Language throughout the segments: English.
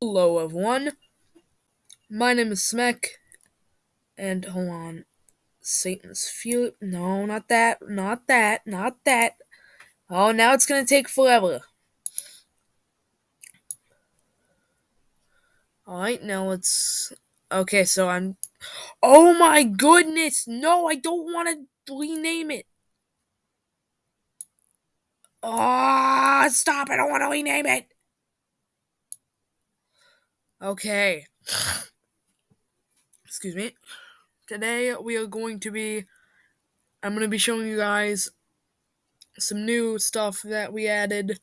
Hello, everyone. My name is Smek, and hold on. Satan's Fury. No, not that. Not that. Not that. Oh, now it's gonna take forever. Alright, now let's. Okay, so I'm. Oh my goodness! No, I don't want to rename it. Ah, oh, stop! I don't want to rename it. Okay. Excuse me. Today we are going to be. I'm going to be showing you guys some new stuff that we added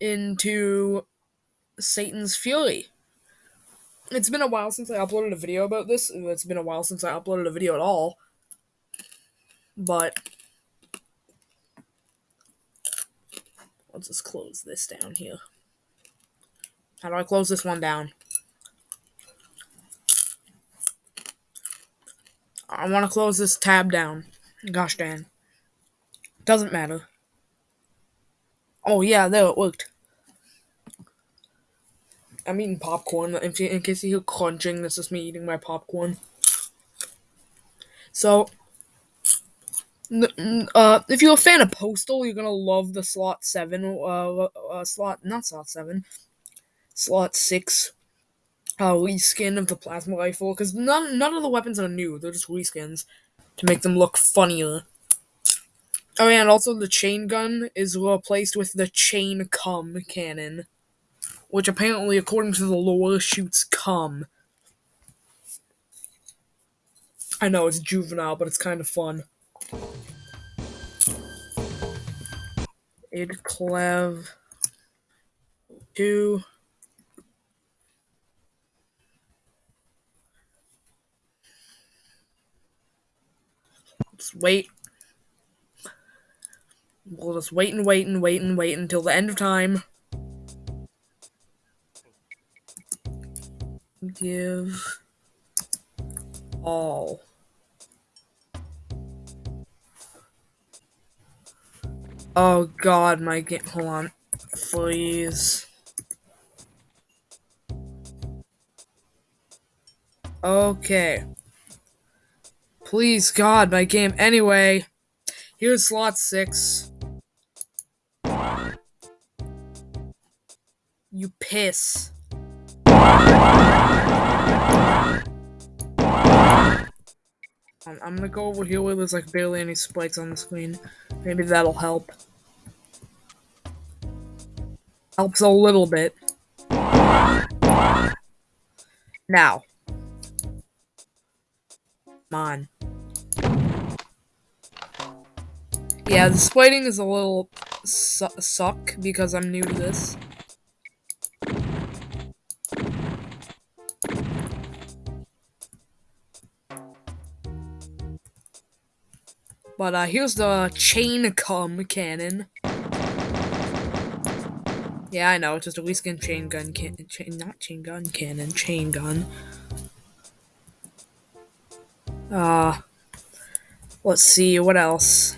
into Satan's Fury. It's been a while since I uploaded a video about this. It's been a while since I uploaded a video at all. But I'll just close this down here. How do I close this one down? I want to close this tab down. Gosh dang. Doesn't matter. Oh yeah, there it worked. I'm eating popcorn. In, in case you hear crunching, this is me eating my popcorn. So, uh, if you're a fan of Postal, you're gonna love the slot seven. Uh, uh slot not slot seven, slot six. Uh, reskin of the plasma rifle because none none of the weapons are new. They're just reskins to make them look funnier. Oh yeah, and also the chain gun is replaced with the chain cum cannon, which apparently, according to the lore, shoots cum. I know it's juvenile, but it's kind of fun. IDCLEV two. Let's wait We'll just wait and wait and wait and wait until the end of time. Give all. Oh god, my game. Hold on. Please. Okay. Please, God, my game. Anyway, here's slot six. You piss. Um, I'm gonna go over here where there's like barely any spikes on the screen. Maybe that'll help. Helps a little bit. Now. On. Yeah, the splitting is a little su suck because I'm new to this. But uh, here's the chain cum cannon. Yeah, I know, it's just a reskin chain gun can chain not chain gun cannon, chain gun. Uh let's see, what else?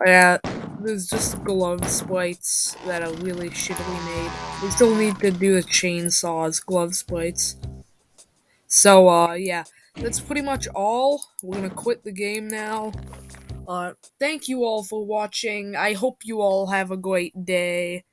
Oh, yeah, there's just glove sprites that are really shittily made. We still need to do the chainsaws glove sprites. So, uh, yeah that's pretty much all. We're gonna quit the game now. Uh, thank you all for watching. I hope you all have a great day.